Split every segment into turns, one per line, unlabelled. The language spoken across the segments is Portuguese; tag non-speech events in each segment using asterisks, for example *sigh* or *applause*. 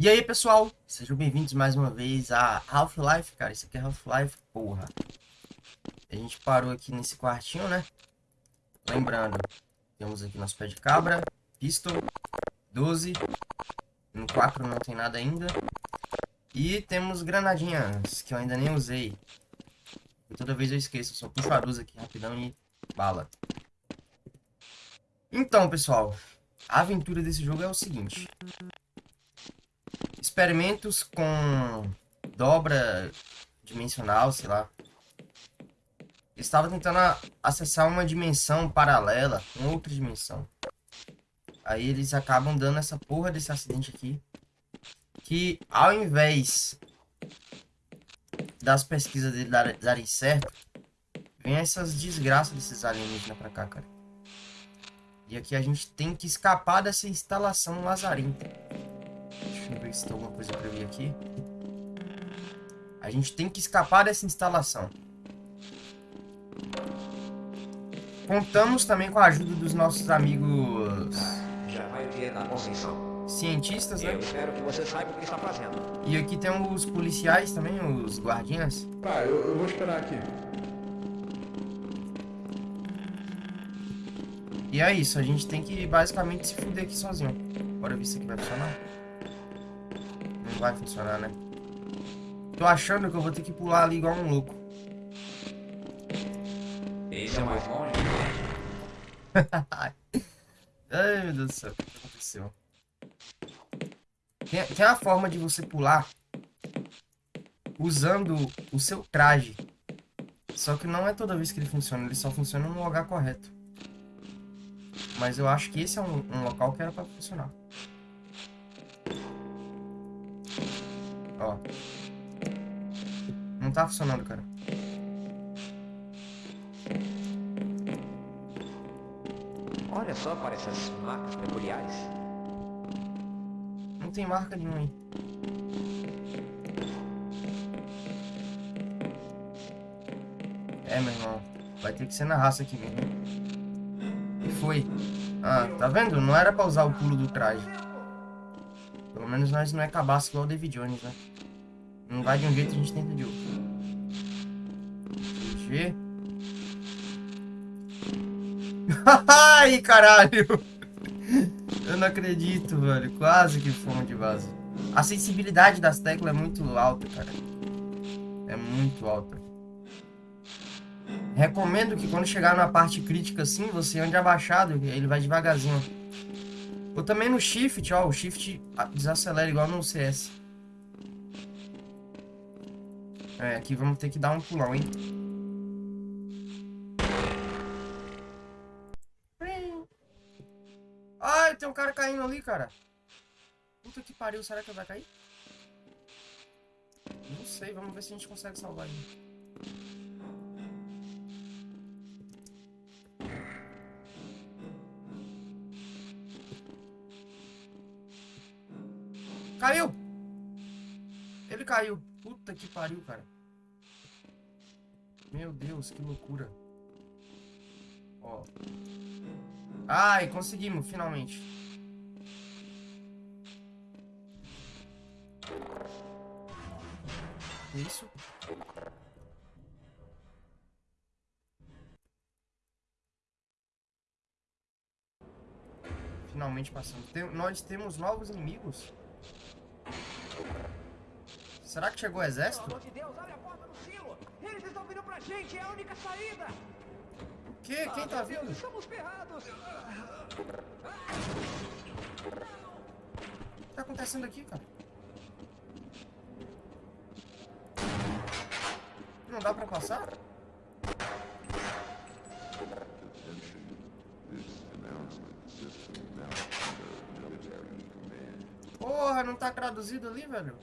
E aí, pessoal, sejam bem-vindos mais uma vez a Half-Life, cara, isso aqui é Half-Life, porra. A gente parou aqui nesse quartinho, né? Lembrando, temos aqui nosso pé de cabra, pistol, 12, no 4 não tem nada ainda. E temos granadinhas, que eu ainda nem usei. E toda vez eu esqueço, só puxo a 12 aqui rapidão e bala. Então, pessoal, a aventura desse jogo é o seguinte experimentos com dobra dimensional, sei lá. Estava tentando acessar uma dimensão paralela, uma outra dimensão. Aí eles acabam dando essa porra desse acidente aqui. Que ao invés das pesquisas dele darem certo, vem essas desgraças desses alienígenas pra cá, cara. E aqui a gente tem que escapar dessa instalação lazarenta. Deixa eu ver se tem alguma coisa pra ver aqui. A gente tem que escapar dessa instalação. Contamos também com a ajuda dos nossos amigos...
Já vai ver na posição.
Cientistas, né?
Eu espero que você saiba o que está fazendo.
E aqui tem os policiais também, os guardinhas.
Tá, eu, eu vou esperar aqui.
E é isso, a gente tem que basicamente se fuder aqui sozinho. Bora ver se aqui vai funcionar vai funcionar, né? Tô achando que eu vou ter que pular ali igual um louco.
Esse é mais longe. *laughs*
Ai, meu Deus do céu, o que aconteceu? Tem, tem a forma de você pular usando o seu traje. Só que não é toda vez que ele funciona, ele só funciona no lugar correto. Mas eu acho que esse é um, um local que era pra funcionar. Ó. Não tá funcionando, cara.
Olha só para essas marcas peculiares.
Não tem marca nenhuma aí. É, meu irmão. Vai ter que ser na raça aqui mesmo. E foi. Ah, tá vendo? Não era pra usar o pulo do traje. Pelo menos nós não é cabaço igual o David Jones, né? Não vai de um jeito, a gente tenta de outro. G. *laughs* Ai, caralho! Eu não acredito, velho. Quase que fomos de base. A sensibilidade das teclas é muito alta, cara. É muito alta. Recomendo que quando chegar na parte crítica assim, você ande abaixado, ele vai devagarzinho. Ou também no shift, ó, o shift desacelera igual no CS. É, aqui vamos ter que dar um pulão, hein? Ai, tem um cara caindo ali, cara. Puta que pariu, será que vai cair? Não sei, vamos ver se a gente consegue salvar ele. Caiu! Caiu. Puta que pariu, cara. Meu Deus, que loucura. Ó. Ai, conseguimos, finalmente. Isso. Finalmente passamos. Tem, nós temos novos inimigos. Será que chegou o exército? Pelo amor de Deus, abre a porta do silo! Eles estão vindo pra gente, é a única saída! O quê? Quem ah, tá vindo? Deus, estamos ferrados! O que tá acontecendo aqui, cara? Não dá pra passar? Porra, não tá traduzido ali, velho?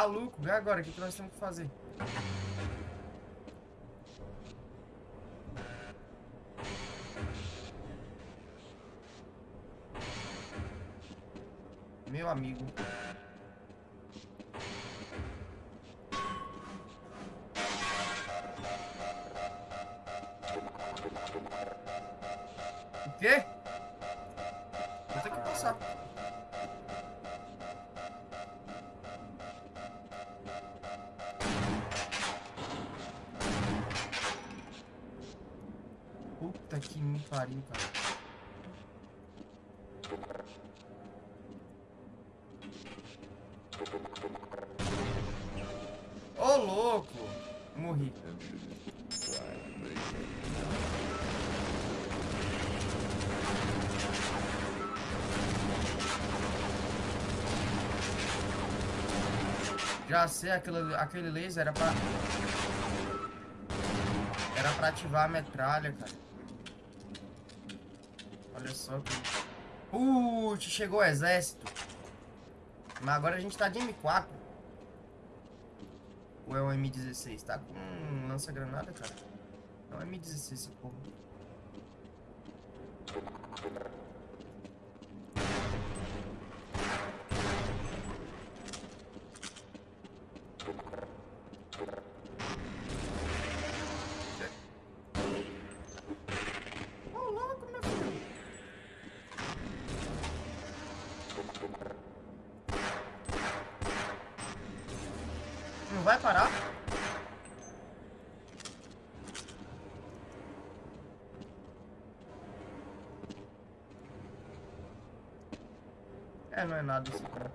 Maluco, vê agora o que nós temos que fazer. Meu amigo. Sei, aquele, aquele laser era pra... Era pra ativar a metralha, cara. Olha só que... Putz, chegou o exército. Mas agora a gente tá de M4. Ou é um M16? Tá com um lança-granada, cara? Não é M16 esse porra. Não é nada isso, cara.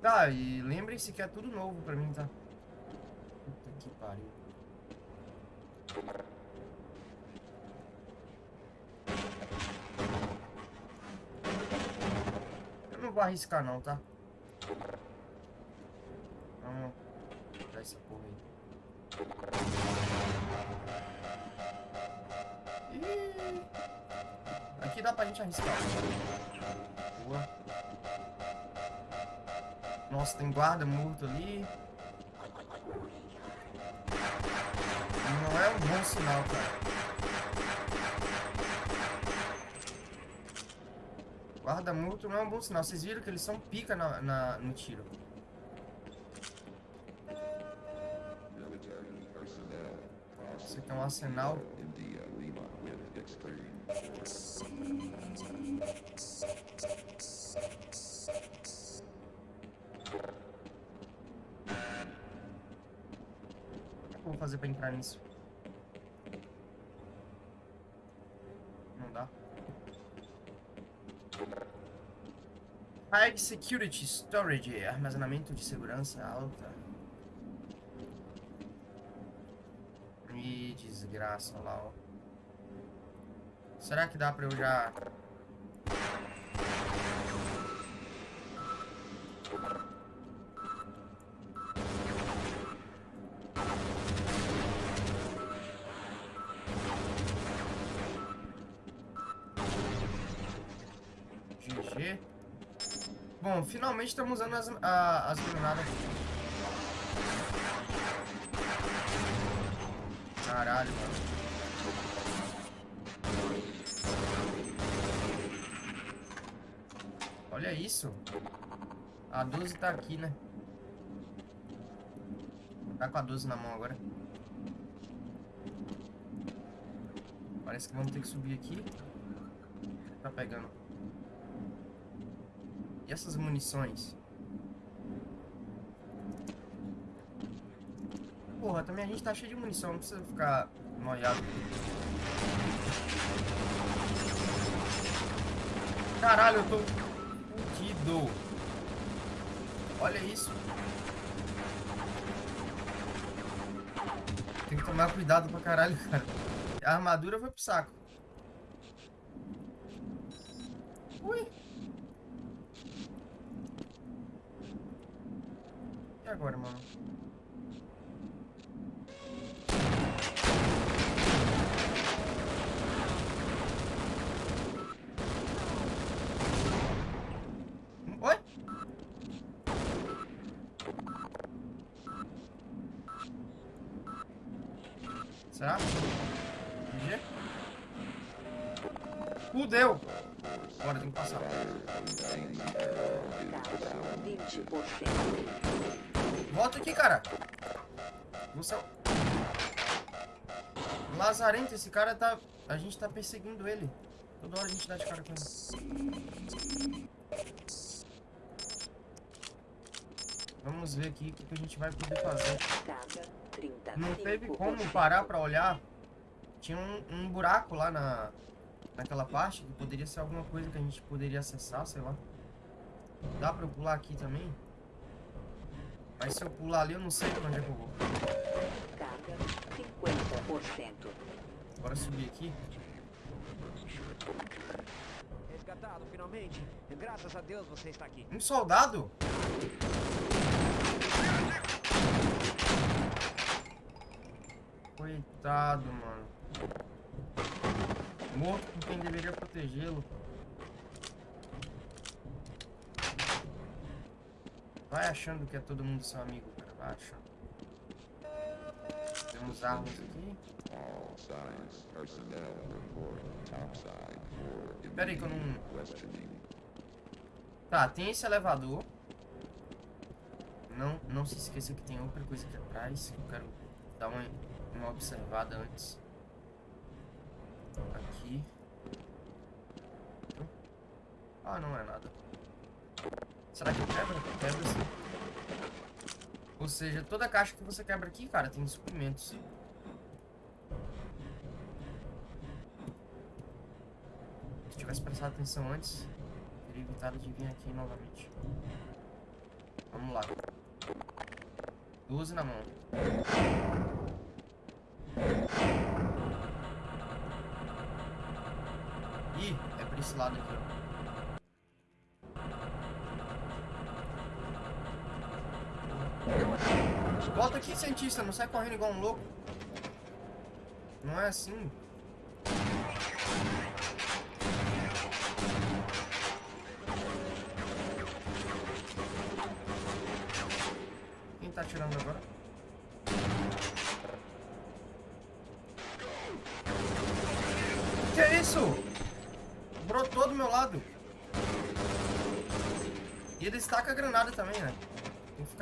Tá, e lembrem-se que é tudo novo pra mim, tá? Puta que pariu. Eu não vou arriscar não, tá? Tem guarda morto ali. Não é um bom sinal, cara. Guarda morto não é um bom sinal. Vocês viram que eles são pica na, na- no tiro. Isso aqui é um arsenal.
India Lima with extreme.
O que eu vou fazer pra entrar nisso? Não dá. High Security Storage, armazenamento de segurança alta. Ih, desgraça, lá, ó. Será que dá pra eu já... GG. Bom, finalmente estamos usando as, a- as granadas. Caralho, mano. Olha isso. A 12 tá aqui, né? Tá com a 12 na mão agora. Parece que vamos ter que subir aqui. Tá pegando. E essas munições? Porra, também a gente tá cheio de munição, não precisa ficar noiado. Caralho, eu tô fudido. Olha isso. Tem que tomar cuidado pra caralho, cara. A armadura foi pro saco. E agora, esse cara tá... A gente tá perseguindo ele. Toda hora a gente dá de cara com ele. Vamos ver aqui o que que a gente vai poder fazer.
Carga 30.
Não teve como parar pra olhar. Tinha um, um buraco lá na, naquela parte que poderia ser alguma coisa que a gente poderia acessar, sei lá. Dá pra eu pular aqui também? Mas se eu pular ali, eu não sei pra onde é que eu vou.
Carga 50%.
Bora subir aqui.
Resgatado, finalmente. Graças a Deus você está aqui.
Um soldado? Coitado, mano. Morto com quem deveria protegê-lo. Vai achando que é todo mundo seu amigo, cara. Vai achando. Temos armas aqui. Pera aí que eu não... Tá, tem esse elevador. Não, não se esqueça que tem outra coisa aqui atrás. Eu quero dar uma, uma observada antes. Aqui. Ah, não é nada. Será que quebra? Quebra sim. Ou seja, toda caixa que você quebra aqui, cara, tem suprimentos. Se tivesse prestado atenção antes, teria evitado de vir aqui novamente. Vamos lá. 12 na mão. Ih, é pra esse lado aqui, ó. Volta aqui, cientista, não sai correndo igual um louco. Não é assim.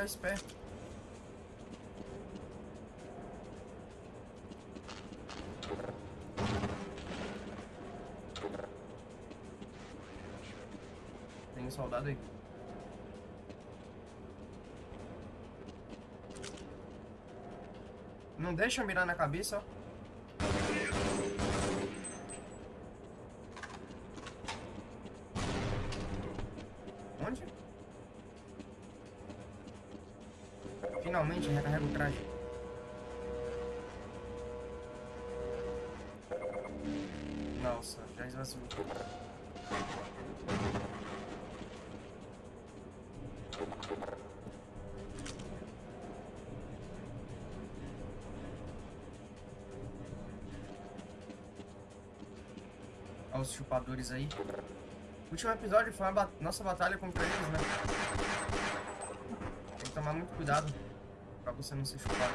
Ficar esperto. Tem um soldado aí. Não deixa eu mirar na cabeça, ó. Olha os chupadores aí. Último episódio foi a ba- nossa batalha contra eles, né? Tem que tomar muito cuidado pra você não ser chupado.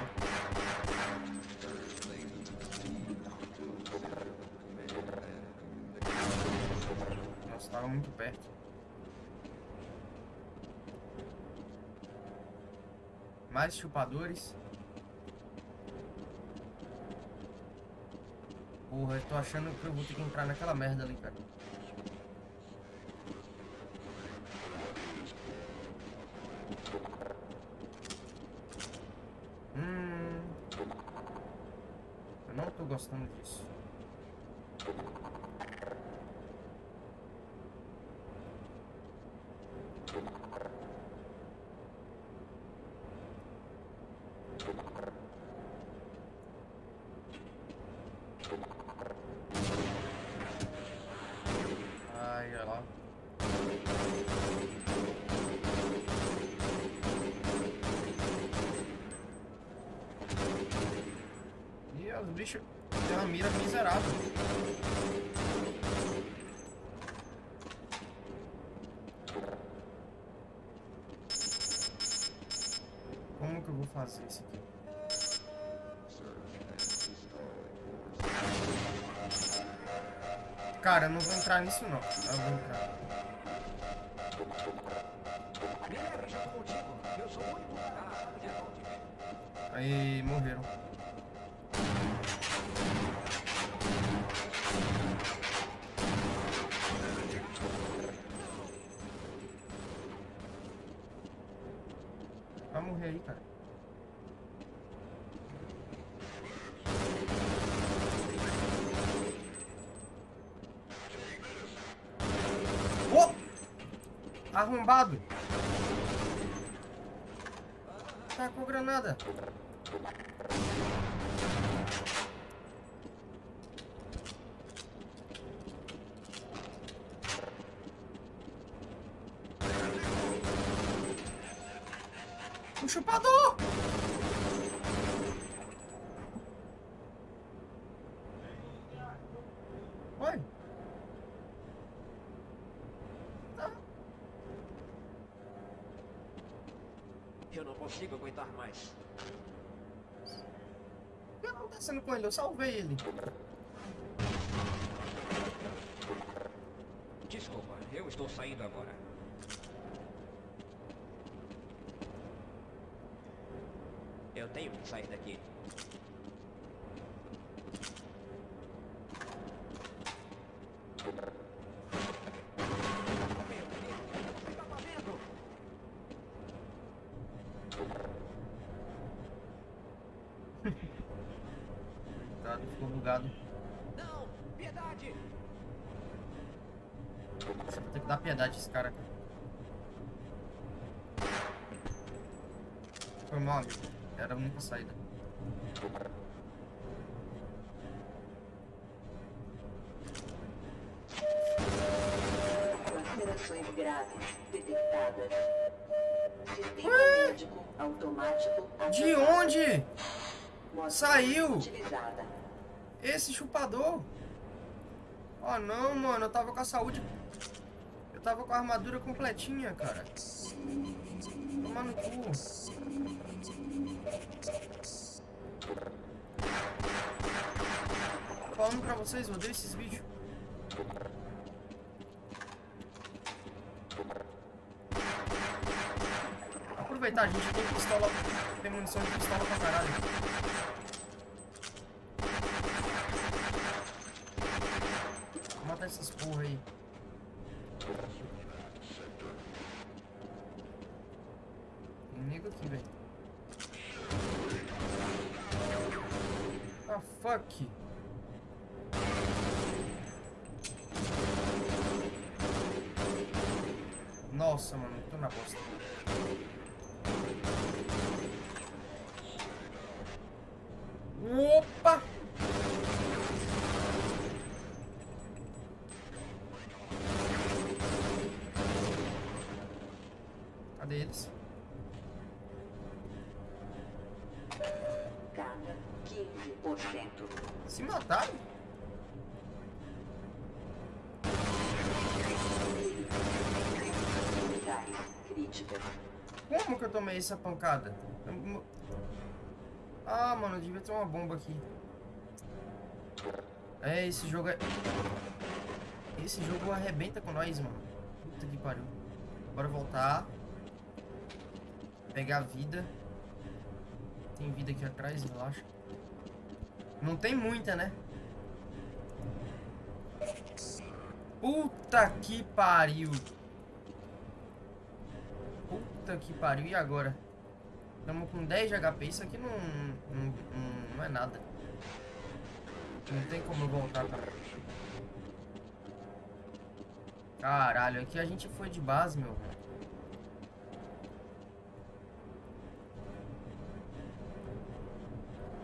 Nossa, tava muito perto. Mais chupadores. Porra, eu tô achando que eu vou ter que entrar naquela merda ali, cara. Hum. Eu não tô gostando disso. Ai, olha lá. Os bichos têm uma mira miserável. Como que eu vou fazer isso aqui? Cara, eu não vou entrar nisso não. Eu vou entrar.
Me leve junto contigo. Eu sou o único. Ah,
Aí, morreram. Vai morrer aí, cara. Ô! Arrombado! Tá com granada. Um chupador! Oi? Tá.
Eu não consigo aguentar mais.
O que tá acontecendo com ele? Eu salvei ele.
Desculpa, eu estou saindo agora. Eu tenho que sair daqui. Meu Deus, o que está fazendo?
Tá,
Não! Piedade!
Ter que dar piedade esse cara. Foi mal, amigo. Era a única saída.
Lacerações graves detectadas. Sistema
Ué?
médico automático
De onde? Saiu?
Utilizada.
Esse chupador. Oh não, mano. Eu tava com a saúde. Eu tava com a armadura completinha, cara. Toma no cu. Falando pra vocês, eu odeio esses vídeos. Aproveitar, a gente tem pistola. Tem munição de pistola pra caralho. Vou matar essas porra aí. Tem nego aqui, velho. Ah, fuck. Nossa, mano, tô na bosta. Opa! Cadê eles?
Carga 15%.
Se mataram? Como que eu tomei essa pancada? Eu Ah, mano, devia ter uma bomba aqui. É, esse jogo é... Esse jogo arrebenta com nós, mano. Puta que pariu. Bora voltar. Pegar vida. Tem vida aqui atrás, relaxa. Não tem muita, né? Puta que pariu. Puta que pariu. E agora? Estamos com 10 de HP. Isso aqui não, não, não, é nada. Não tem como voltar, cara. Caralho, aqui a gente foi de base, meu.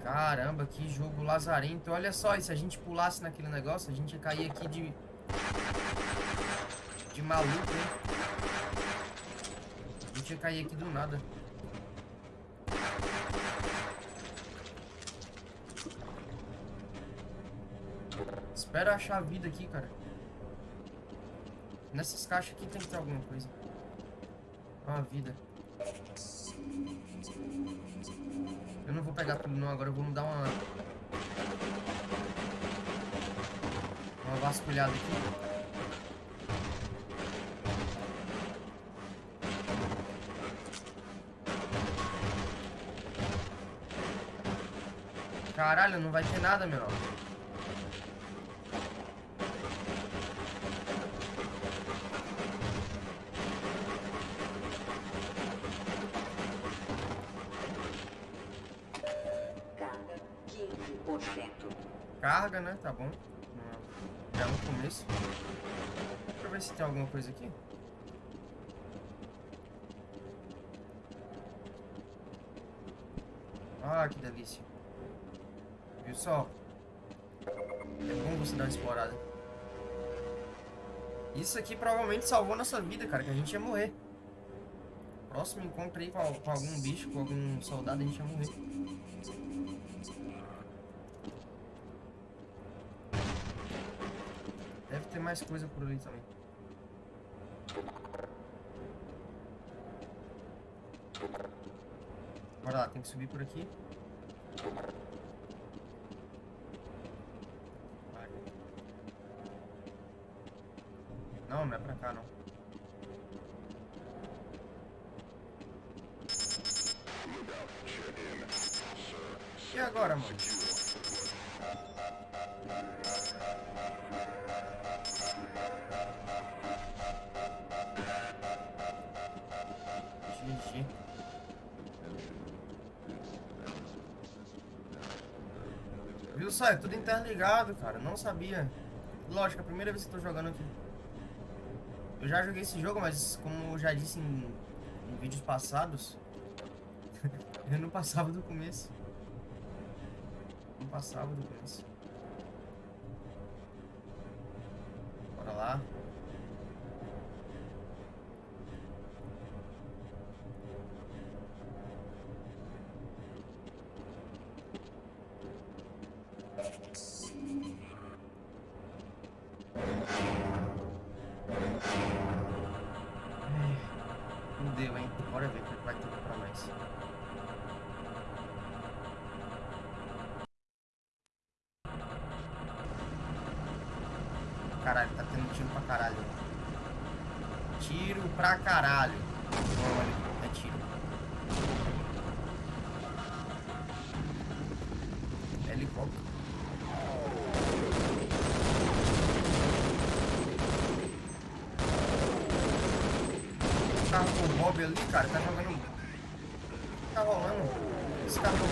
Caramba, que jogo lazarento. Olha só, e se a gente pulasse naquele negócio, a gente ia cair aqui de... De maluco, hein? A gente ia cair aqui do nada. Espera achar a vida aqui, cara. Nessas caixas aqui tem que ter alguma coisa. Ó, vida. Pegar tudo não, agora eu vou dar uma... Uma vasculhada aqui. Caralho, não vai ter nada, meu. Né? Tá bom. Já no começo. Deixa eu ver se tem alguma coisa aqui. Ah, que delícia. Viu só? É bom você dar uma explorada. Isso aqui provavelmente salvou nossa vida, cara, que a gente ia morrer. Próximo encontro aí com, com algum bicho, com algum soldado, a gente ia morrer. Deve ter mais coisa por ali também. Bora lá, tem que subir por aqui. Interligado, cara. Não sabia. Lógico, é a primeira vez que eu tô jogando aqui. Eu já joguei esse jogo, mas como eu já disse em, em vídeos passados, *laughs* eu não passava do começo. Não passava do começo. Caralho, tá tendo tiro pra caralho. Tiro pra caralho. Olha, é tiro. Helicóptero. carro com o Bob ali, cara, tá jogando. Tá rolando. Esse carro não.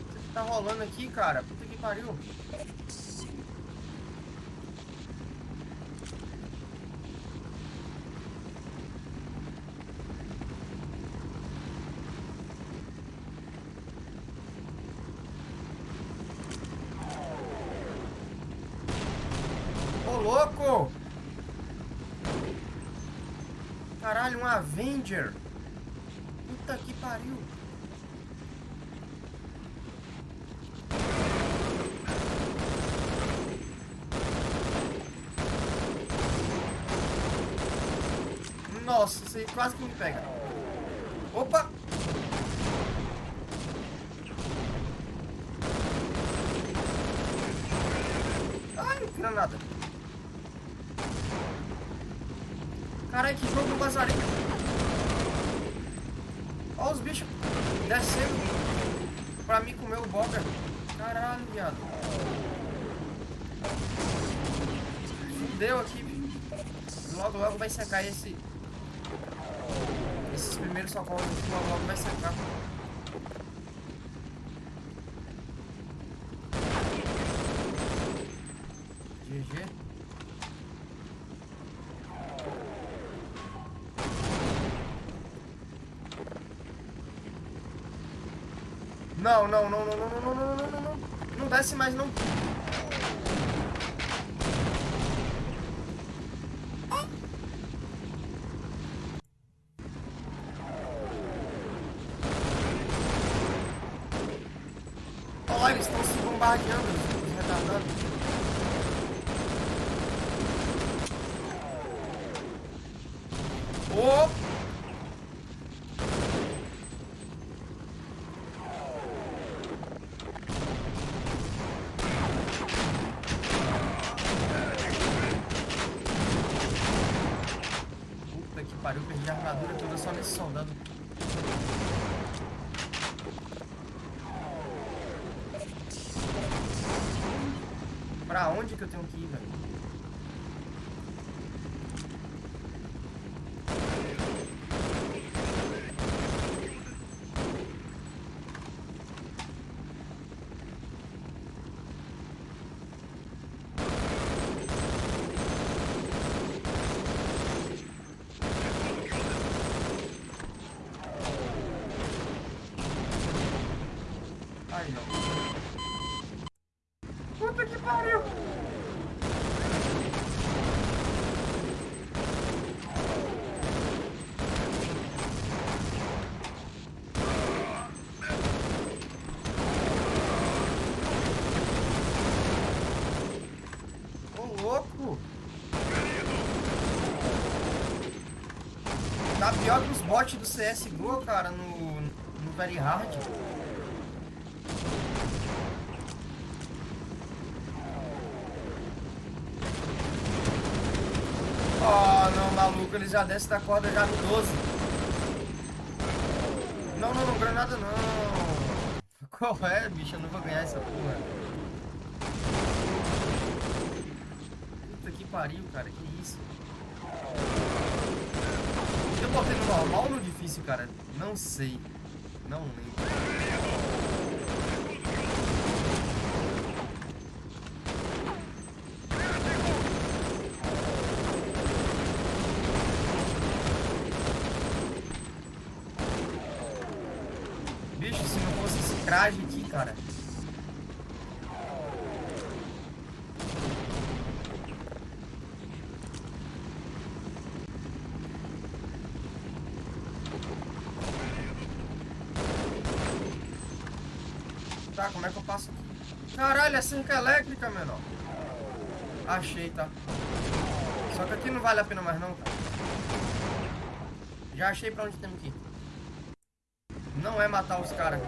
O que tá rolando aqui, cara? Puta que pariu. Ô, louco! Caralho, um Avenger! Puta que pariu! Nossa, aí quase que me pega. Opa! Ai, granada. Caralho, que jogo lazarento. Olha os bichos descendo pra mim comer o boga. Caralho, viado. Fudeu aqui. Logo, logo vai secar esse... Esses primeiros socorros aqui, logo, vai secar. GG. Não, não, não, não, não, não, não, não, não, não, não. Não desce mais, não. Olha lá, eles estão se bombardeando, os retardados. Ô! pariu, perdi a armadura toda só nesse soldado. Pra onde que eu tenho que ir, velho? Ai, não. Puta que pariu! Ô, louco! Tá bots do CSGO, cara, no, no Very Hard. Oh, não, maluco, ele já desce da corda já no 12. Não, não, não, granada não. *laughs* Qual é, bicho? Eu não vou ganhar essa porra. Puta que pariu, cara, que isso? Eu botei no normal ou no difícil, cara? Não sei. Não lembro. Bicho, se não fosse esse traje aqui, cara. Tá, como é que eu passo aqui? Caralho, é elétrica, menor. Achei, tá. Só que aqui não vale a pena mais não, cara. Já achei pra onde temos que ir. Não é matar os caras.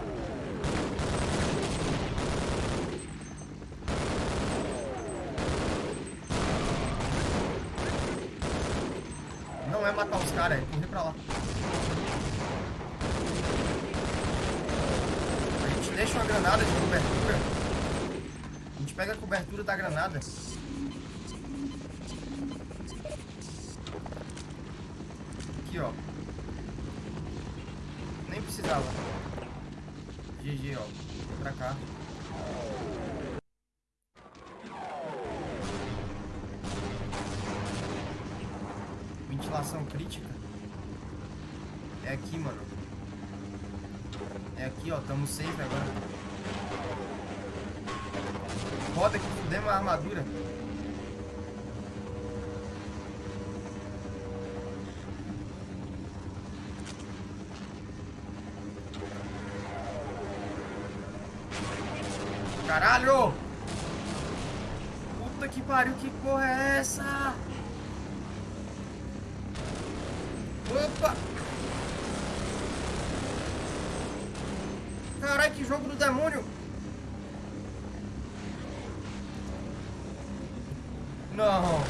Não é matar os caras, é correr pra lá. A gente deixa uma granada de cobertura. A gente pega a cobertura da granada. Aqui, ó. Nem precisava. GG, ó. Vem pra cá. Ventilação crítica. É aqui, mano. É aqui, ó. Tamo safe agora. Roda que fudemos a armadura. Caralho! Puta que pariu, que porra é essa? Opa! Caralho, que jogo do demônio! Não!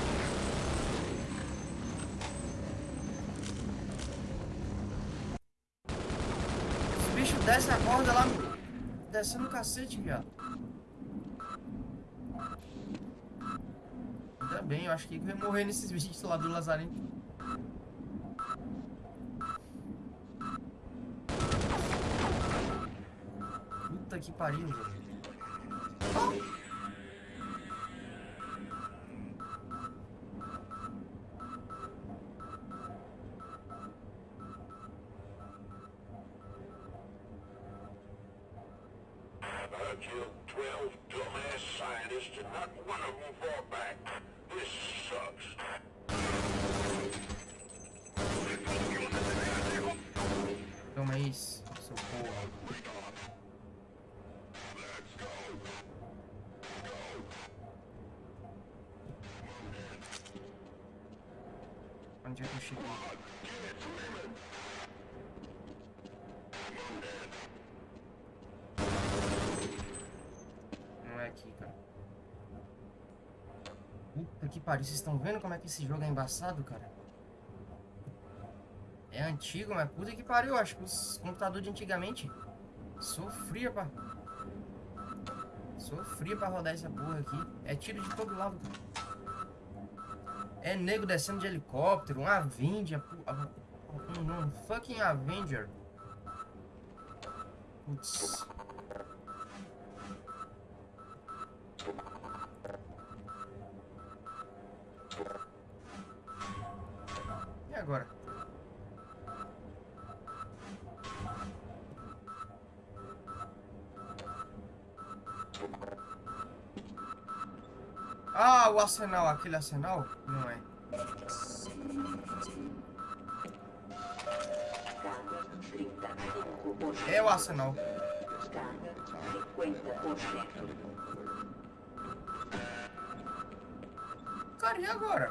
Os bichos descem a corda lá, descendo o cacete, viado. Ainda bem, eu acho que ia morrer nesses *laughs* bichos lá do Lazarento. Puta que pariu, velho.
I killed 12 dumbass scientists and not one of them fought back. This sucks.
Toma isso, seu porra. Onde é que eu cheguei? Não é aqui, cara. Puta que pariu, vocês estão vendo como é que esse jogo é embaçado, cara? É antigo, mas puta que pariu. Acho que os computadores de antigamente sofria pra... Sofria pra rodar essa porra aqui. É tiro de todo lado, cara. É nego descendo de helicóptero, um Avenger. Um, um fucking Avenger. Putz. Ah, o arsenal, aquele arsenal? Não é.
Carga 35%.
É o arsenal.
Carga 50%.
Cara, e agora?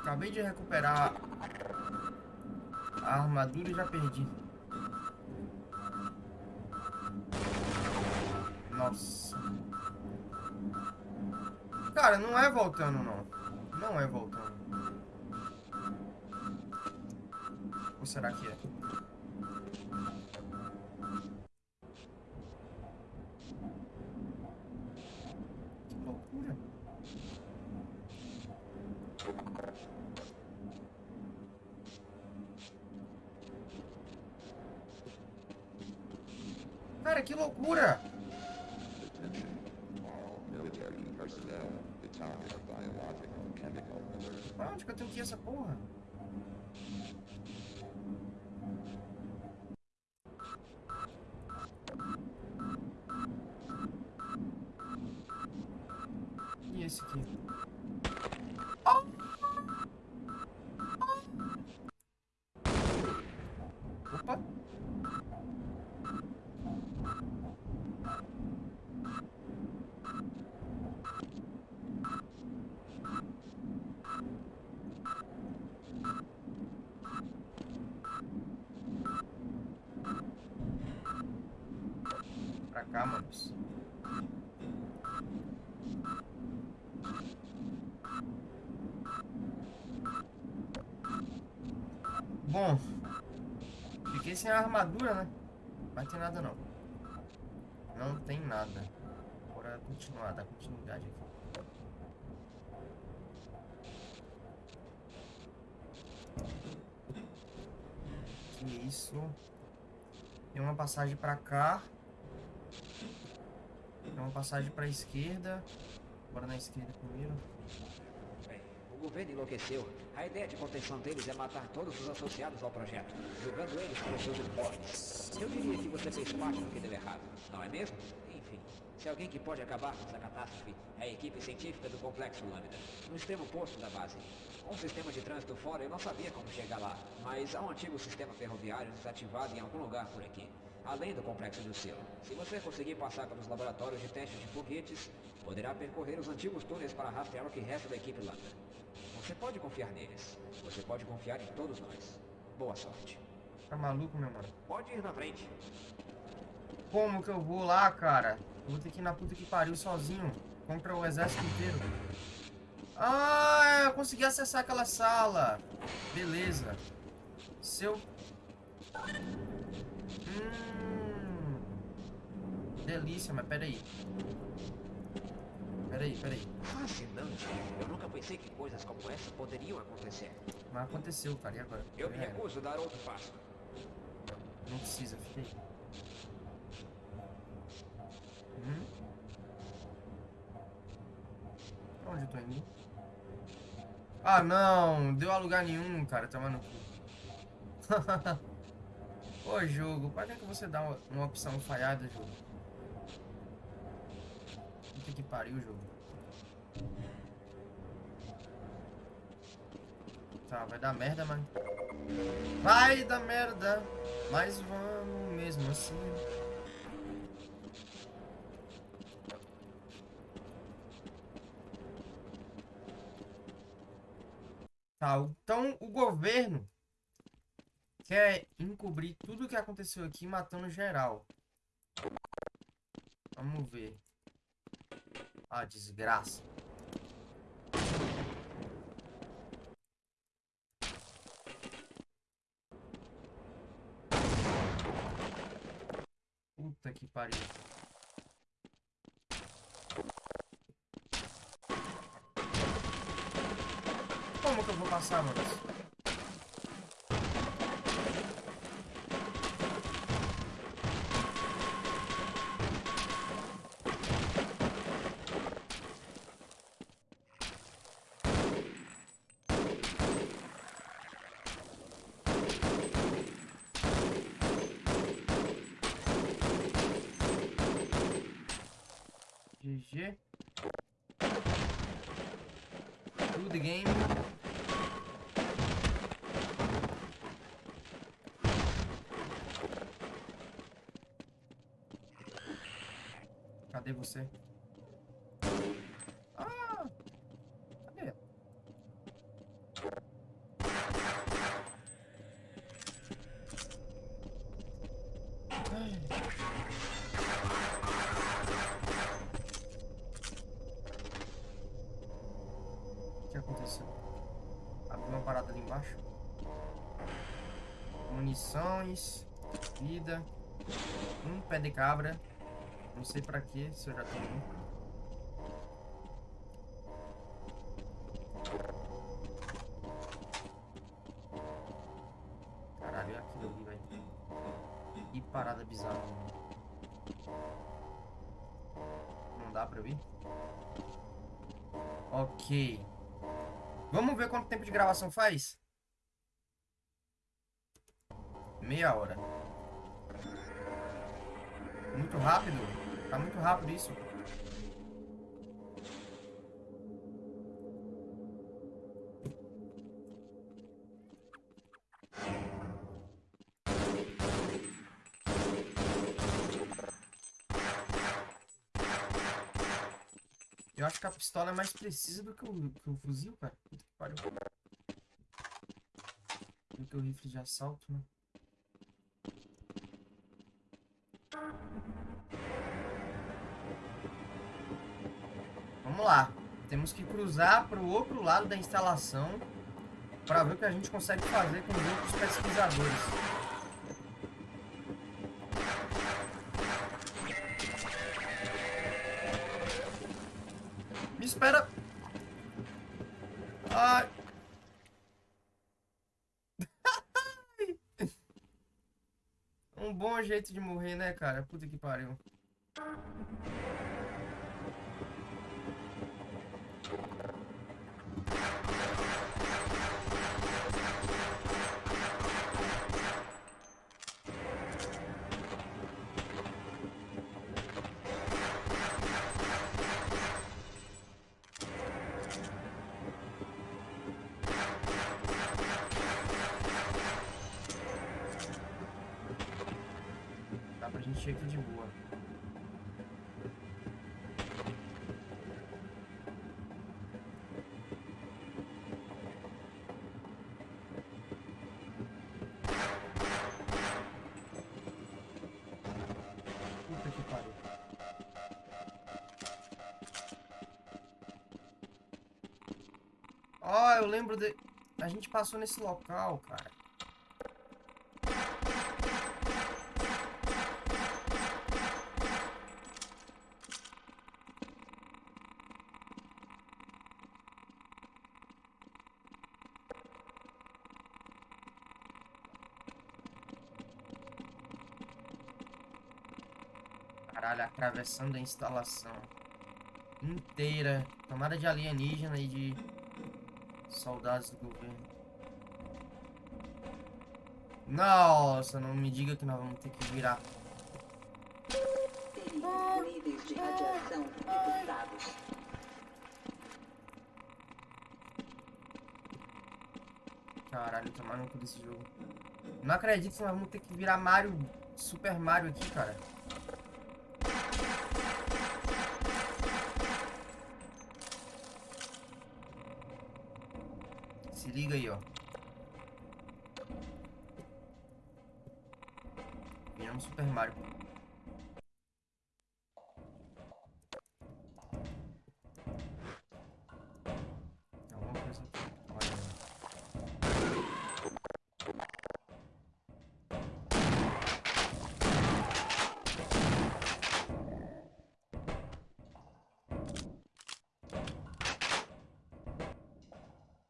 Acabei de recuperar a armadura e já perdi. Nossa. Cara, não é voltando. Não é voltando. Ou será que é? Que loucura. Cara, que loucura!
Attention, all military personnel. The target biological chemical alert.
Pra onde que eu tenho que ir essa porra? E esse aqui? Ah! Opa! Pra cá, manos. Bom, fiquei sem armadura, né? Vai ter nada não. Não tem nada. Bora continuar, dar continuidade aqui. Que isso? Tem uma passagem pra cá. Tem uma passagem pra esquerda. Bora na esquerda primeiro.
Governo enlouqueceu. A ideia de contenção deles é matar todos os associados ao projeto, julgando eles como seus uniformes. Eu diria que você fez parte do que deu errado, não é mesmo? Enfim, se alguém que pode acabar com essa catástrofe é a equipe científica do Complexo Lambda, no extremo oposto da base. O sistema de trânsito fora, eu não sabia como chegar lá, mas há um antigo sistema ferroviário desativado em algum lugar por aqui, além do complexo do selo. Se você conseguir passar pelos laboratórios de testes de foguetes, poderá percorrer os antigos túneis para rastrear o que resta da equipe Lambda. Você pode confiar neles. Você pode confiar em todos nós. Boa sorte.
Tá maluco, meu mano?
Pode ir na frente.
Como que eu vou lá, cara? Eu vou ter que ir na puta que pariu sozinho. Contra o exército inteiro. Ah, eu consegui acessar aquela sala. Beleza. Se eu... Hum... Delícia, mas peraí. Peraí, peraí.
Fascinante. Eu nunca pensei que coisas como essa poderiam acontecer.
Mas aconteceu, cara. E agora?
Eu me
É,
recuso a dar outro passo.
Não precisa, fica aí. Hum? Pra onde eu tô indo? Ah, não! Deu a lugar nenhum, cara. Tava no cu. *laughs* Ô, jogo. Pra que que você dá uma, uma opção falhada, jogo? Puta que pariu o jogo. Tá, vai dar merda, mas... Vai dar merda, mas vamos mesmo assim. Tá, então o governo quer encobrir tudo o que aconteceu aqui matando geral. Vamos ver. Ah, desgraça. Puta que pariu. Como que eu vou passar, mano? GG. Do the game. Cadê você? Ah! Cadê? Ai. O que aconteceu? Abriu uma parada ali embaixo. Munições. Vida. Um pé de cabra. Não sei pra quê, se eu já tenho um. Caralho, olha aquilo ali, velho. Que parada bizarra. Não dá pra vir? Ok. Vamos ver quanto tempo de gravação faz? Mais precisa do que o, que o fuzil, cara. Puta que pariu. Do que o rifle de assalto, né? Vamos lá. Temos que cruzar para o outro lado da instalação para ver o que a gente consegue fazer com os outros pesquisadores. Jeito de morrer, né, cara? Puta que pariu. Ó, eu lembro de... A gente passou nesse local, cara. Caralho, atravessando a instalação inteira. Tomada de alienígena e de soldados do governo. Nossa, não me diga que nós vamos ter que virar. Caralho, tomar no desse jogo. Não acredito que nós vamos ter que virar Mario, Super Mario aqui, cara. Se liga aí, ó. Viramos Super Mario. Alguma coisa aqui. Olha.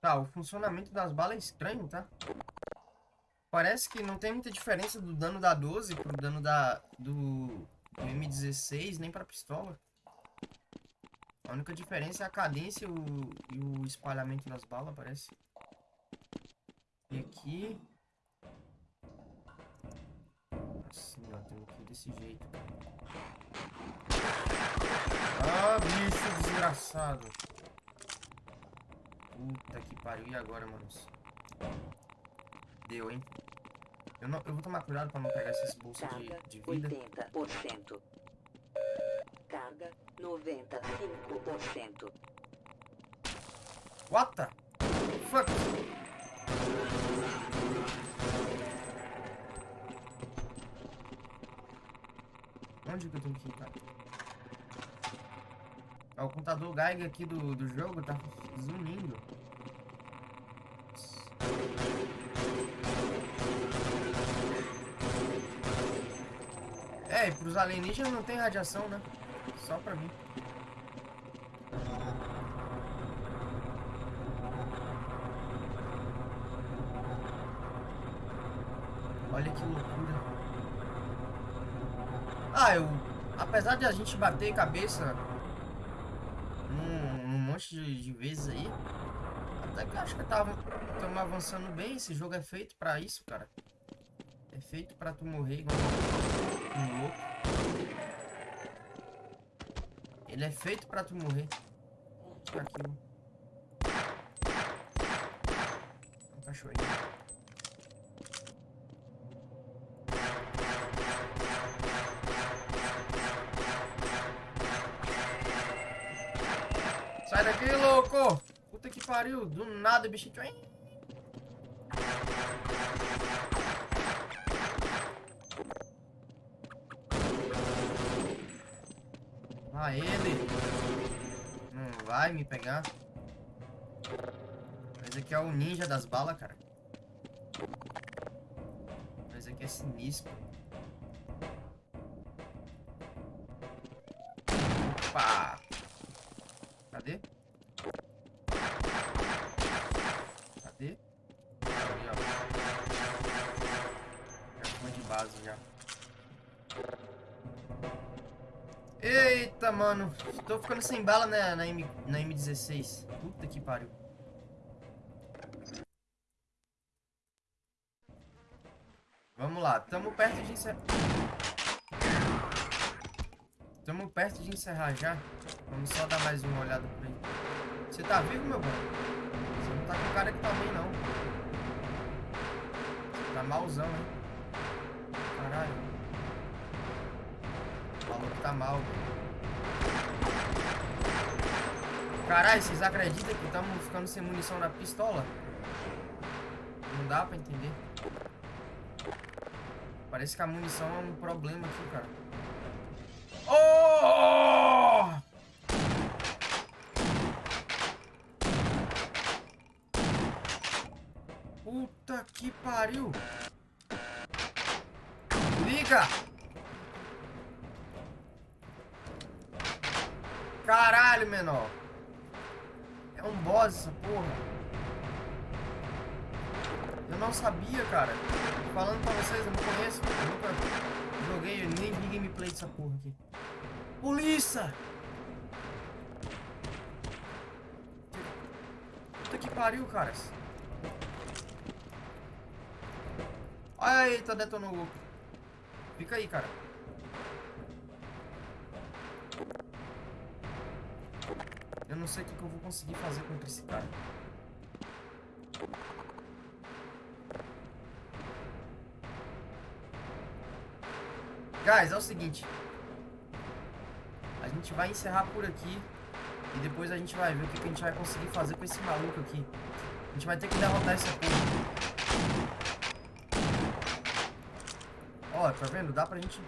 Tá, o funcionamento das balas é estranho, tá? Parece que não tem muita diferença do dano da 12 pro dano da, do, do M16, nem pra pistola. A única diferença é a cadência e o, e o espalhamento das balas, parece. E aqui... Assim, ó, tem ir desse jeito. Ah, bicho desgraçado. Puta que pariu. E agora, manos? Deu, hein? Eu, não, eu vou tomar cuidado pra não pegar esses bolsos de, de vida.
80%. Carga 95%.
What the fuck? Onde que eu tenho que ir, cara? Ó, o contador Geiger aqui do, do jogo tá zunindo. É, e pros alienígenas não tem radiação, né? Só pra mim. Olha que loucura. Ah, eu. Apesar de a gente bater cabeça num, num monte de, de vezes aí, até que eu acho que estamos avançando bem. Esse jogo é feito pra isso, cara. É feito pra tu morrer igual um louco. Ele é feito pra tu morrer. Aquilo. Um cachorrinho. Louco! Puta que pariu, do nada o bichinho. Ah, ele! Não vai me pegar. Mas aqui é o ninja das balas, cara. Mas aqui é sinistro. Mano. Tô ficando sem bala né, na, M, na M16. Puta que pariu. Vamos lá. Tamo perto de encerrar. Tamo perto de encerrar já. Vamos só dar mais uma olhada por aí. Você tá vivo, meu bom? Você não tá com cara que tá bem, não. Tá malzão, hein? Caralho. O maluco tá mal, velho. Caralho, vocês acreditam que estamos ficando sem munição na pistola? Não dá pra entender. Parece que a munição é um problema aqui, cara. Oh! Puta que pariu! Liga! Caralho, menor! É um boss essa porra. Eu não sabia, cara. Falando pra vocês, eu não conheço. Eu nunca joguei, nem vi gameplay dessa porra aqui. Polícia! Puta que pariu, caras. Eita, detonou o louco. Fica aí, cara. Eu não sei o que, que eu vou conseguir fazer contra esse cara. Guys, é o seguinte. A gente vai encerrar por aqui. E depois a gente vai ver o que, que a gente vai conseguir fazer com esse maluco aqui. A gente vai ter que derrotar esse porra. Ó, tá vendo? Dá pra gente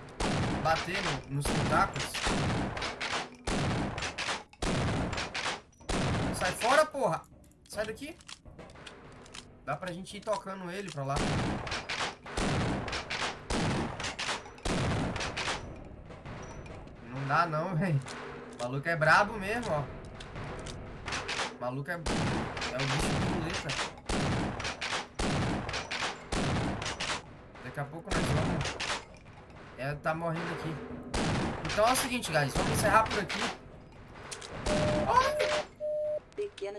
bater no- nos tentáculos. Sai fora, porra! Sai daqui. Dá pra gente ir tocando ele pra lá. Não dá não, *laughs* velho. Maluco é brabo mesmo, ó. Maluco é, é o bicho de muleta. Daqui a pouco nós vamos. É, tá morrendo aqui. Então é o seguinte, guys. Vamos encerrar por aqui.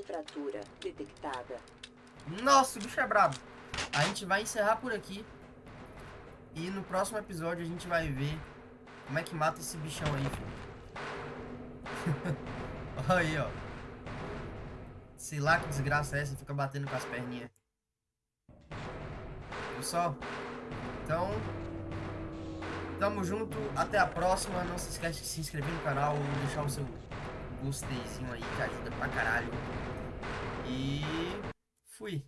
Fratura detectada.
Nossa, o bicho é brabo. A gente vai encerrar por aqui. E no próximo episódio a gente vai ver como é que mata esse bichão aí, filho. *laughs* Olha aí, ó. Sei lá que desgraça é essa, fica batendo com as perninhas. Só? Então, tamo junto. Até a próxima. Não se esquece de se inscrever no canal deixar o seu gosteizinho aí, que ajuda pra caralho. E fui.